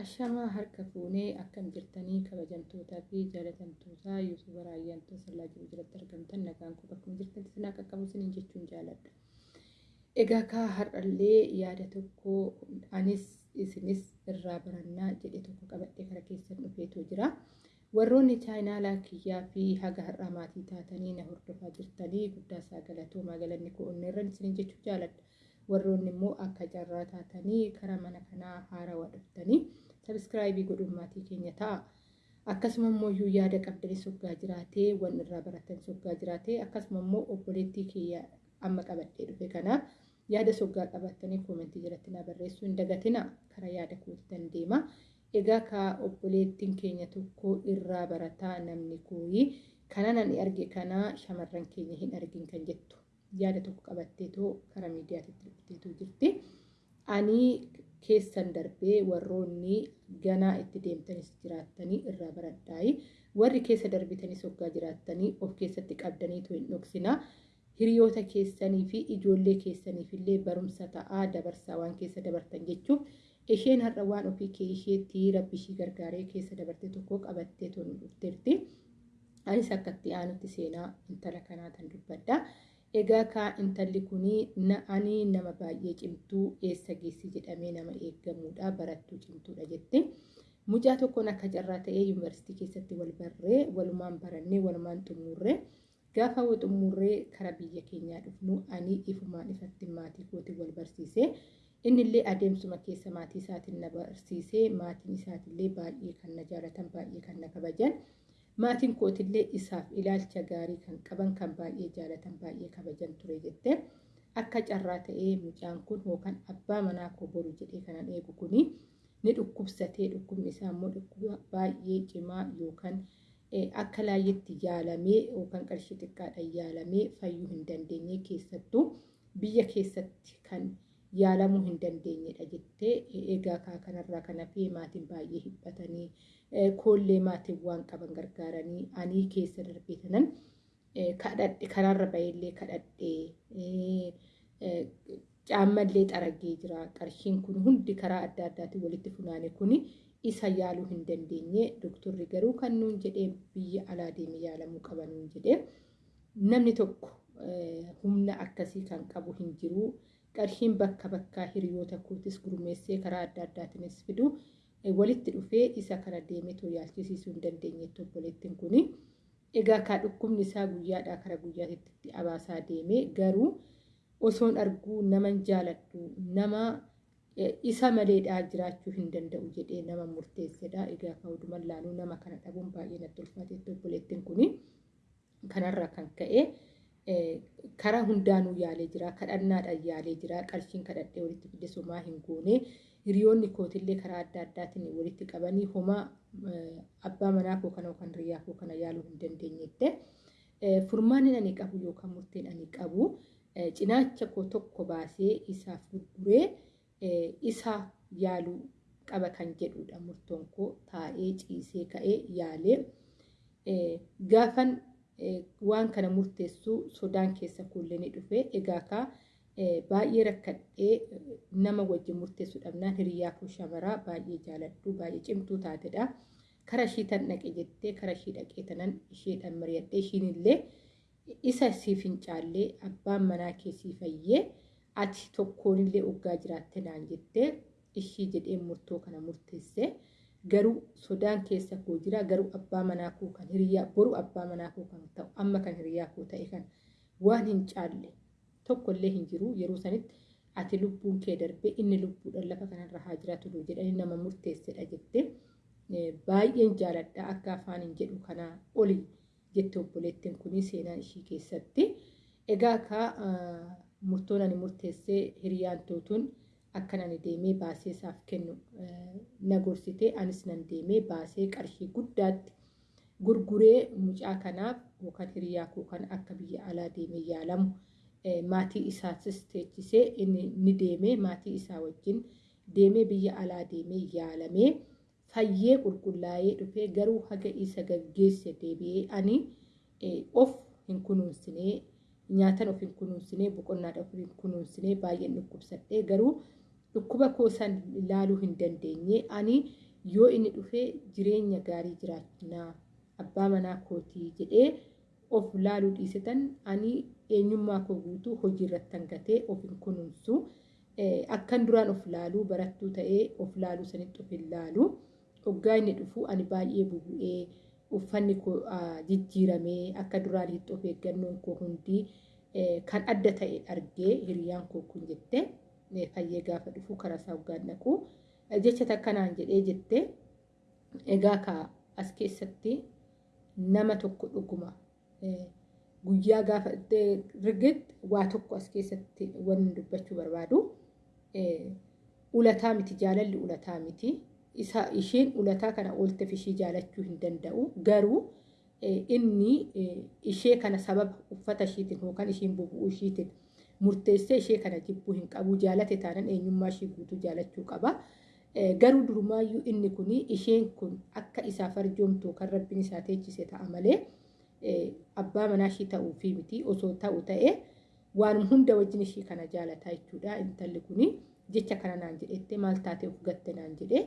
Ashamaa harka fuunee akkam jirtanii kabajamtootaa fi jaalatamtootaa yuutuubar ayyaantuu sallaa jiru jiratti argamtan nagaan kun bakkuma jirtan sinaa qaqqabu siniin jechuun jaaladha. Egaa kaa har'allee yaada tokko anis isinis irraa barannaa jedhe tokko qabadhee kara keessan dhufeetu jira. Warroonni chaayinaalaa kiyyaa fi haga har'aa maatii taatanii na hordofaa jirtanii guddaa isaa galatoomaa galanni koo onneerran isiniin jechuun jaaladha. Warroonni immoo akka carraa taatanii karaa mana kanaa haarawaa dhuftanii sabiskiraayibii godhuun maatii keenya ta'a. Akkasuma immoo iyyuu yaada qabdanii soggaa jiraatee waan irraa baratan soggaa jiraatee akkasuma immoo obboleettii kiyya amma qabadhee dhufe kanaaf yaada soggaa qabattanii koomentii jalatti na barreessuu hin dagatina karaa yaada kootitan deema. Egaa ka obboleettiin keenya tokko irraa barataa namni kooyi kana nan arge kana shamarran keenya hin argin kan jettu. Yaada tokko qabatteetoo karaa miidiyaatti dhufteetoo jirti. Ani keessan darbee warroonni ganaa itti deemtanis jiraattanii irraa baradhaayi. Warri keessa darbitanis hoggaa jiraattanii of keessatti qabdaniitu hin dhoksina. Hiriyoota keessanii fi ijoollee keessaniif illee barumsa ta'aa dabarsaa waan keessa dabartan jechuuf isheen har'a waan ofii kee isheetti rabbishii gargaaree keessa dabarte tokko qabattee tonu dhufteerti. Anis akkatti aanutti seenaa intala kanaa tan. Egaa kaa intalli kunii ani nama baay'ee cimtuu eessa geessi jedhamee nama eeggamuudha barattuu cimtuudha jette. Mucaa tokkoon akka carraa ta'ee yuunivarsiitii keessatti wal barree walumaan barannee walumaan xumurree gaafa xumurree kara biyya keenyaa dhufnu ani ifumaan ifatti maatii kootiin wal barsiisee innillee adeemsuma keessa maatii isaatiin na barsiisee maatiin isaatiillee baay'ee kan na jaalatan baay'ee kan na kabajan. Maatiin kootillee isaaf ilaalcha gaarii kan qaban kan baay'ee jaalatan baay'ee kabajan ture jette. Akka carraa ta'ee mucaan kun yookaan abbaa manaa koo boru jedhee kanan eegu kuni ni dhukkubsatee dhukkubni isaa immoo dhukkuba baay'ee cimaa yookaan akka laayyetti yaalamee yookaan qarshii xiqqaadhaan yaalamee fayyuu hin dandeenye keessattuu biyya keessatti kan yaalamuu hin dandeenyedha jettee egaa kanarraa kan hafee maatiin baay'ee hiphatanii koollee maatiin waan qaban gargaaranii ani keessa darbee tanan kadhadhe karaarra baheellee kadhadhe caammallee xaragee jira. Qarshiin kun hundi karaa adda addaatiin walitti funaane kuni isa yaaluu hin dandeenye. Doktorri garuu kan nuun jedhee biyya alaa deeme yaalamuu qaba nuun jedhee namni tokko humna akkasii kan qabu hin jiru qarshiin bakka bakkaa hiriyoota kootis gurmeessee karaa adda addaatiinis fidu walitti dhufee isa kana deemee too yaalchisiisuu hin dandeenyetti obboleettiin kuni. Egaa kaa dhukkubni isaa guyyaadhaa kara guyyaatti abaasaa deemee garuu osoon arguu naman jaaladhu nama isa maleedhaa jiraachuu hin danda'u jedhee nama murteessedha. Egaa ka'uudhuman laaluu nama kana dhabuun baay'ee natti ulfaateetti obboleettiin kuni. Kanarraa kan ka'e karaa hundaanuu yaalee jira kadhannaadhaan yaalee jira qarshiin kadhadhee walitti fide somaa hin goone hiriyoonni kootillee karaa adda addaatiin walitti qabanii homaa abbaa manaa koo kana yookaan hiriyaa koo kana yaaluu hin dandeenyette furmaanni ani qabu yookaan murteen ani qabu cinaacha koo tokko baasee isaaf gurguree isa yaaluu qaba kan jedhudha murtoon koo taa'ee ciisee ka'ee yaalee gaafan waan kana murteessuu sodaan keessa kuullee ni dhufe egaa kaa baay'ee rakkadhee nama wajjin murteessuu dhabnaan hiriyaa koo shamaraa baay'ee jaaladhu baay'ee cimtuu taatedha. Kara ishii tan dhaqe jettee kara ishii dhaqee tanan isheedhaan mari'adhee ishiinillee isa siif hin caallee abbaan manaa keessii fayyee ati tokkoonillee oggaa jiraatte naan jettee ishii jedhee murtoo kana murteesse. Garuu sodaan keessa koo jira garuu abbaa manaa koo kan hiriyaa boru abbaa manaa koo kan ta'u amma kan hiriyaa koo ta'e kan waan hin caalle tokkollee hin jiru. Yeroo sanitti ati lubbuun kee darbee inni lubbuudhaan lafa kanarra haa jiraatu jedhanii nama murteessedha jettee baay'een jaaladha akka afaan hin jedhu kanaa oli jette obboleettiin kuni seenaa ishii keessatti. Egaa akka murtoon ani murteessee hiriyaan tootuun akka ani deemee baasee isaaf kennu na gorsite anis nan deemee baasee qarshii guddaatti gurguree mucaa kanaaf yookaan hiriyaa koo kan akka biyya alaa deemee yaalamu. Maatii isaatis teechisee ni deemee maatii isaa wajjin deemee biyya alaa deemee yaalamee fayyee qulqullaa'ee dhufee garuu haga isa gaggeesse deebi'ee ani of hin kunuunsinee nyaatan of hin kunuunsinee boqonnaadha of hin kunuunsinee baay'een dhukkubsadhee garuu dhukkuba koo san ilaaluu hin dandeenye ani yoo inni dhufee jireenya gaarii jiraachinaa abbaa manaa kootii jedhee of laaluu dhiisitan ani eenyummaa koo guutuu hojii irratti hangatee of hin kunuunsu. Akkan duraan of laaluu barattuu ta'ee of laaluu sanitti of hin laalu. Hoggaa inni dhufu ani baay'ee bubu'ee uffanni koo jijjiiramee akka duraan hitti of eeggannoon koo hundi kan adda ta'e argee hiriyaan koo kun jette fayyee gaafa dhufu karaa isaa hoggaan dhaqu jecha takkanaan jedhee jette egaa ka as keessatti nama tokko dhuguma guyyaa gaafa rigitti waa tokko as keessatti wanni dubbachuu barbaadu ulataa miti jaalalli ulataa miti. Isa isheen ulataa kana oolteef ishee jaalachuu hin danda'u. Garuu inni ishee kana sababa uffata ishiitiin yookaan ishiin bubu'uu ishiitiin murteessee ishee kana jibbuu hin qabu jaalate taanan eenyummaa ishee guutuu jaalachuu qaba. Garuu durumaayyuu inni kun isheen kun akka isaaf arjoomtu kan rabbiin isaa teechise ta'a malee abbaa manaa ishii ta'uu fi miti osoo ta'u ta'e waan hunda wajjin ishii kana jaalataa jechuudha intalli kun jecha kana naan jedhette maal taatee of gatte naan jedhe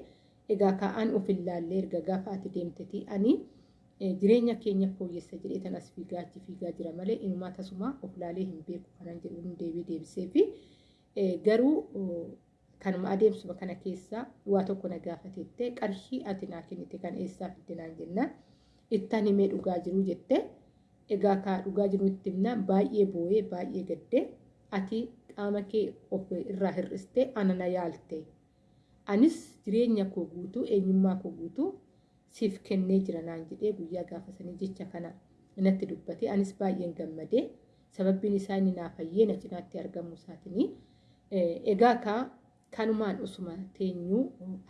egaa kaa'an of ilaallee erga gaafa ati deemtetii ani jireenya keenya fooyyessa jedhee tan as fiigaa achi fiigaa jira malee inumaa tasuma of laalee hin beeku kanan jedhu deebii deebisee fi garuu kanuma adeemsuma kana keessa waa tokko na gaafateette qarshii ati naa kennite kan eessaa fidde naan jennaan ittaan himee dhugaa jiru jette? Egaa kaa dhugaa jiru itti himna baay'ee boo'ee baay'ee gadde ati qaama kee of irraa hir'iste ana na yaalte. Anis jireenya koo guutuu eenyummaa koo guutuu siif kennee jira naan jedhee guyyaa gaafasanii jecha kana natti dubbate. Anis baay'een gammadee sababbiin isaa inni naa fayyee na cinaatti argamu isaatinii egaa kaa kanumaan osuma teenyuu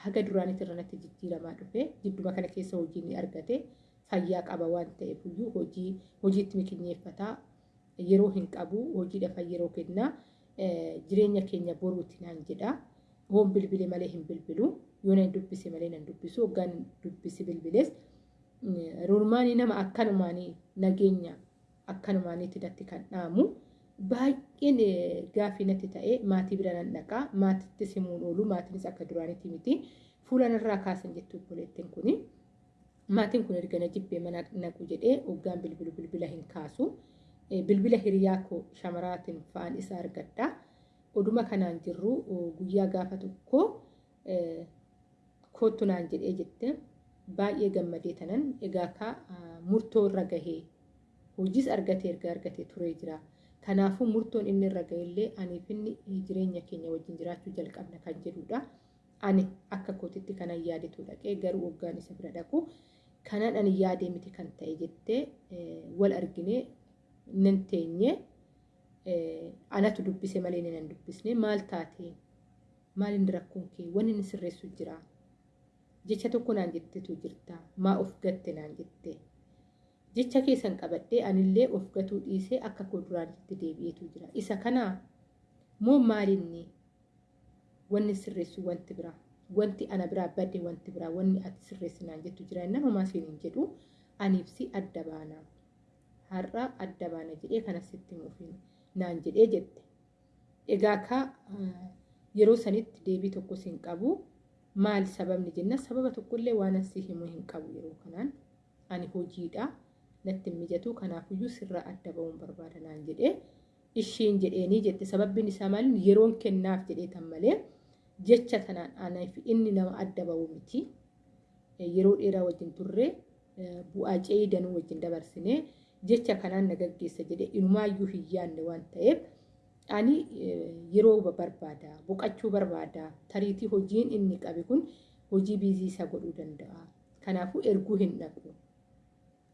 haga duraanitti irra natti jijjiiramaa dhufe jidduma kana keessa hojii ni argate. Fayyaa qaba waan ta'eef iyyuu hojii hojiitti mikinyeeffataa yeroo hin qabu hojiidhaaf yeroo kennaa jireenya keenya boruuti naan jedha. Hoon bilbile malee hin bilbilu yoo nan dubbise malee nan dubbisu hoggaan dubbisi bilbiles rulmaanii nama akkanumaanii nageenya akkanumaaniitti natti kan dhaamu baay'een gaaffii natti ta'e maatii bira nan dhaqaa maatittis himuun oolu maatiinis akka duraanitti miti fuula narraa kaasan jettu obboleettiin kuni maatiin kun erga na jibbee mana naqu jedhee hoggaan bilbilu bilbila hin kaasu bilbila hiriyaa koo shamaraatiin fa'aan isaa argadha oduma kanaan jirru guyyaa gaafa tokko kootu naan jedhee jette. Baay'ee gammadee tanan. Egaa ka murtoo irra gahee hojiis argatee erga argatee turee jira. Kanaafuu murtoon inni irra gahillee aniif inni jireenya keenya wajjin jiraachuu jalqabna kan jedhudha. Ani akka kootitti kanan yaadetu dhaqee garuu waggaan isa bira dhaqu. Kanan ani yaadee miti kan ta'e jettee wal arginee nan teenye. Anatu dubbise malee nan dubbisne. Maal taatee? Maal inni rakkoon kee? Wanni inni sirreessu jira jecha tokko naan jettetu jirta. Maa of gatte naan jette? Jecha keessan qabadhee anillee of gatuu dhiisee akka koo duraanitti deebi'eetu jira. Isa kanaa moo maalinni wanni sirreessu wanti biraa wanti ana biraa badde wanti biraa wanni ati sirreessi naan jettu jira. Inni homaa siin hin jedhu. Aniibsi adda baanaa har'a adda baana jedhee kanasitti mufiin naan jedhee jette. Egaa ka yeroo sanitti deebii tokko siin qabu maal sababni jenna? Sababa tokkollee waan asii himuu hin qabu yeroo kanaan. Ani hojiidha. Natti hin mijatu. Kanaafuyyuu sirraa adda ba'uun barbaada naan jedhee ishiin jedheenii jette. Sababbiin isaa maaliin yeroon kennaaf jedheetan malee jecha tanaan anaaf inni nama adda ba'u miti. Yeroo dheeraa wajjin turre bu'aa ce'ii danuu wajjin dabarsinee jecha kanaan na gaggeessa jedhee inumaayyuu hin yaadne waan ta'eef ani yeroo barbaada boqachuu barbaada tariitii hojiin inni qabe kun hojii biizii isa godhuu danda'a. Kanaafuu erguu hin dhaqu.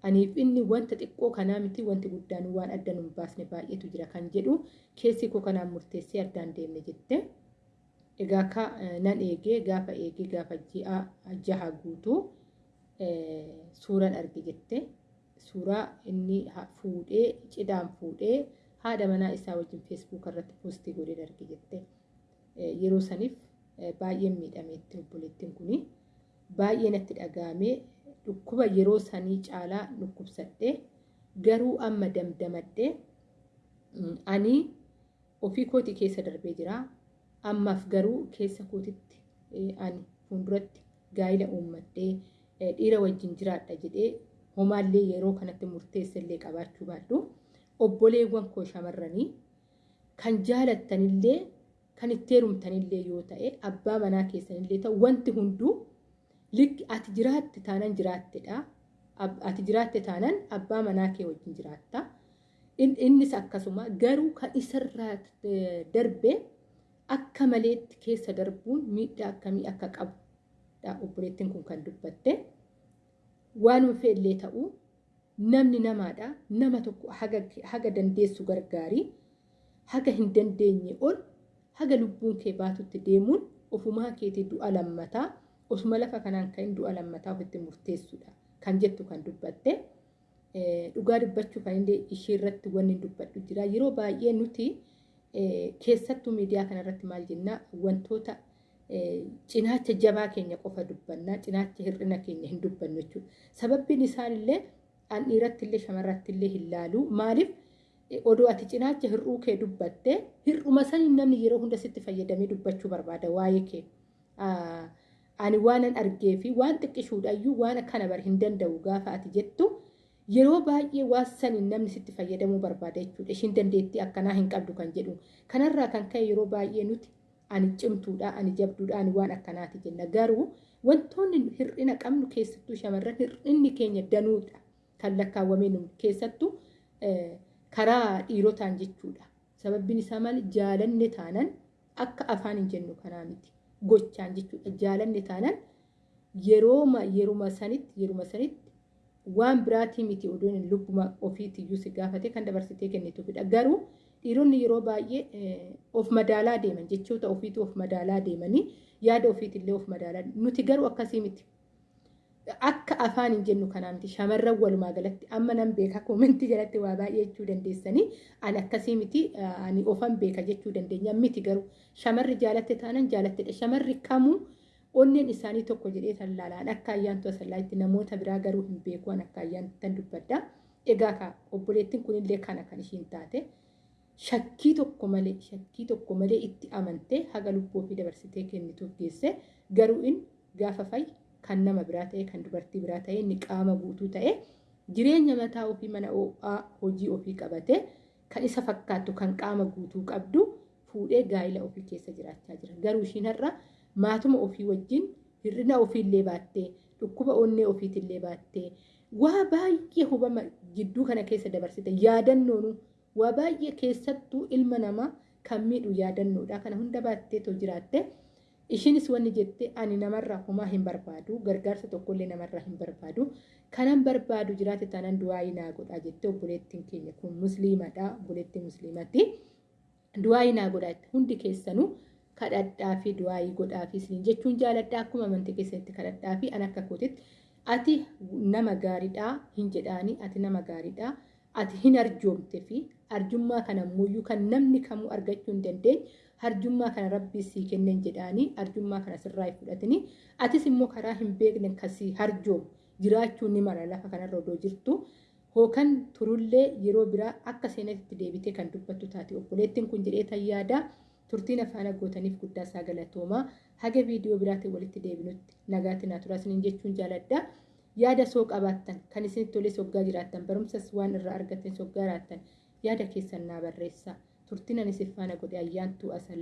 Aniif inni wanta xiqqoo kanaa miti wanti guddaan waan adda nu baasne baay'eetu jira kan jedhu keessi koo kanaan murteessee addaan deemne jette. Egaa ka nan eegee gaafa eegee gaafa ji'a jaha guutuu suuraan arge jette. Suuraa inni fuudhee cidhaan fuudhee haadha manaa isaa wajjin feesbuuk irratti poostii godhee arge jette. Yeroo saniif baay'een miidhameetti obboleettiin kuni baay'ee natti dhagahamee dhukkuba yeroo sanii caalaa dhukkubsadhee garuu amma damdamadhee ani ofii kootii keessa darbee jira. Ammaaf garuu keessa kootitti ani fuulduratti gaa'ila uummadhee dhiira wajjin jiraadha jedhee homaallee yeroo kanatti murteessallee qabaachuu baadhu obboleewwan koo shamarranii kan jaalattanillee kan itti heerumtanillee yoo ta'e abbaa manaa keessanillee ta'u wanti hunduu likki ati jiraatte taanan jiraattedha. Ati jiraatte taanan abbaa manaa kee wajjin jiraatta. Innis akkasuma garuu kan isarraa darbee akka maleetti keessa darbuun miidhaa akkamii akka qabudha obboleettiin kun kan dubbatte. Waanuma fe'illee ta'uu namni namaadha. Nama tokko haga dandeessu gargaarii haga hin dandeenye ol haga lubbuun kee baatutti deemuun ofumaa keetii du'a lammataa osuma lafa kanaan kan du'a lammataa ofitti murteessudha kan jettu kan dubbatte. Dhugaa dubbachuu kan illee ishee irratti wanni dubbadhu jira. Yeroo baay'ee nuti keessattuu miidiyaa kanarratti maal jennaa wantoota cinaacha jabaa keenya qofa dubbannaa cinaacha hir'ina keenya hin dubbannu jechuudha. Sababbiin isaallee an dhiiratti illee shamarratti illee hin laalu maaliif odoo ati cinaacha hir'uu kee dubbatte hir'uma saniin namni yeroo hunda sitti fayyadamee dubbachuu barbaada waa'ee kee. Ani waanan argee fi waan xiqqishuudhaayyuu waan akkana bar hin danda'u gaafa ati jettu yeroo baay'ee waan saniin namni sitti fayyadamuu barbaada jechuudha. Ishiin dandeettii akkanaa hin qabdu kan jedhu. Kanarraa kan ka'e yeroo baay'ee nuti ani cimtuudha, ani jabduudha, ani waan akkanaati jenna. Garuu wantoonni hir'ina qabnu keessattuu shamarran hir'inni keenya danuudha kan lakkaawwamee nu keessattuu karaa dhiirotaan jechuudha. Sababbiin isaa maali jaalanne taanan akka afaan hin jennu kanaa miti. Gochaan jechuudha. Jaalanne taanan yerooma yeruma sanitti yeruma sanitti waan biraatii miti hin lubbuma ofiitiyyuu si gaafate kan dabarsitee kennituufidha. Garuu dhiironni yeroo baay'ee of madaalaa deeman jechoota ofiitu of madaalaa deemanii yaada ofiitillee of madaalaa nuti garuu akkasii miti. Akka afaan hin jennu kanaa miti shamarran walumaa galatti amma nan beeka. Koomentii jalatti waa baay'ee jechuu dandeessanii ani akkasii miti ani ofan beeka jechuu dandeenya. Miti garuu shamarri jaalatte taanan jaalattedha shamarri kamuu onneen isaanii tokko jedhee tan laalaan. Akka ayyaantu asallaatti namoota biraa garuu hin beeku. An akka ayyaantan dubbadda egaa ka obboleettiin kunillee kana kan ishiin taate. Shakkii tokko malee shakkii tokko malee itti amantee haga lubbuu fi dabarsitee kennituuf geesse garuu in gaafa fayyi kan nama biraa ta'e kan dubartii biraa ta'e inni qaama guutuu ta'e jireenya mataa ofii mana ho'aa hojii ofii qabate kan isa fakkaattu kan qaama guutuu qabdu fuudhee gaa'ila ofii keessa jiraachaa jira. Garuu ishiin har'a maatuma ofii wajjin hir'ina ofiillee baattee dhukkuba onnee ofiitillee baattee waa baay'ee hubama jidduu kana keessa dabarsite yaadannoonu waa baay'ee keessattuu ilma namaa kan miidhu yaadannoodha. Kana hunda baattee too jiraatte. Ishiinis wanni jette ani namarraa homaa hin barbaadu gargaarsa tokkollee namarraa hin barbaadu. Kanan barbaadu jiraate tanan du'aayii naa godhaa jette obboleettiin keenya kun musliimadha obboleettiin musliimatti. Du'aayii naa godhaa hundi keessanuu kadhadhaa fi du'aayii godhaa fi isiniin jechuun jaaladhaa akkuma amantii keessatti kadhadhaa fi an akka kootitti ati nama gaariidhaa hin jedhaanii ati nama gaariidhaa ati hin arjoomte fi arjummaa kana ammoo kan namni kamuu argachuu hin dandeenye arjummaa kana rabbii sii kenneen jedhaanii arjummaa kana sirraa fudhatanii atis immoo karaa hin beekne kasii harjoomu jiraachuu ni mala lafa kanarra odoo jirtu hookan turullee yeroo biraa akka seenatti deebitee kan dubbattu taate obboleettiin kun jedhee tayyaada turtiin afaan gootaniif guddaa isaa galatoomaa. Haga viidiyoo biraatiin walitti deebinutti nagaatti naa turaa isiniin jechuun jaaladha. Yaada soo qabaattan kan isinitti tolee soggaa jiraattan barumsas waan irraa argattan soggaa jiraattan yaada keessan naa barreessaa turtiin ani sifaana godhe ayyaantuu asallaa.